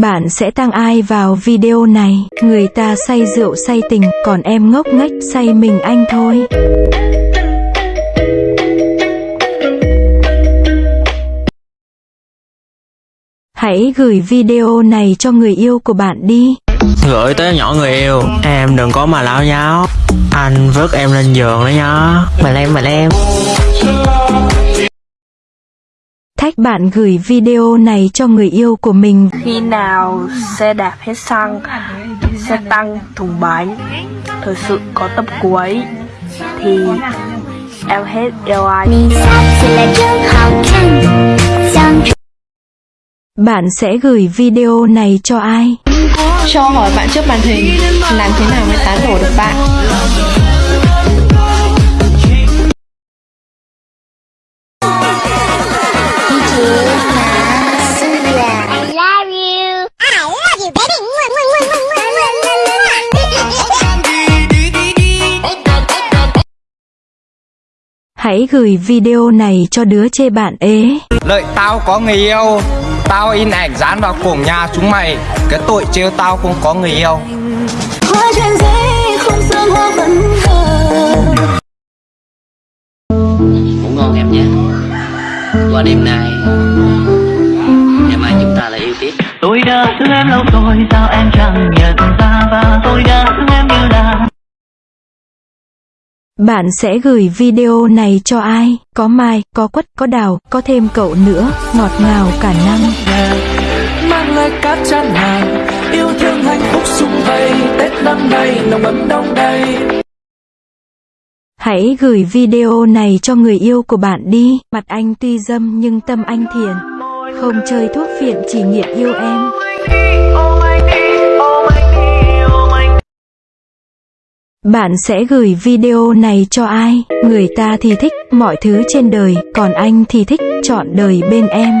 Bạn sẽ tăng ai vào video này? Người ta say rượu say tình, còn em ngốc nghếch say mình anh thôi. Hãy gửi video này cho người yêu của bạn đi. Gửi tới nhỏ người yêu Em đừng có mà lao nháo Anh vớt em lên giường đó nhá Mà em mà em cách bạn gửi video này cho người yêu của mình. Khi nào xe đạp hết xăng, xe tăng thùng bánh, thật sự có tập cuối, thì em hết yêu anh. Bạn sẽ gửi video này cho ai? Cho hỏi bạn trước màn hình, làm thế nào mới tán đổ được bạn? Love you, baby. Hãy gửi video này cho đứa chê bạn ế. Lợi tao có người yêu. Tao in ảnh dán vào cổng nhà chúng mày. Cái tội trêu tao không có người yêu. Ngủ ngon em nhé. Qua đêm nay Tôi đã thương em lâu rồi sao em chẳng nhận ra và tôi đã thương em như là Bạn sẽ gửi video này cho ai? Có Mai, có Quất, có Đào, có thêm cậu nữa, ngọt ngào cả năm. mang lại cát chán hàng yêu thương hạnh phúc sum vầy tết năm nay nồng ấm đông đầy Hãy gửi video này cho người yêu của bạn đi. Mặt anh tuy dâm nhưng tâm anh thiện. Không chơi thuốc phiện chỉ nghiện yêu em. Bạn sẽ gửi video này cho ai? Người ta thì thích mọi thứ trên đời, còn anh thì thích chọn đời bên em.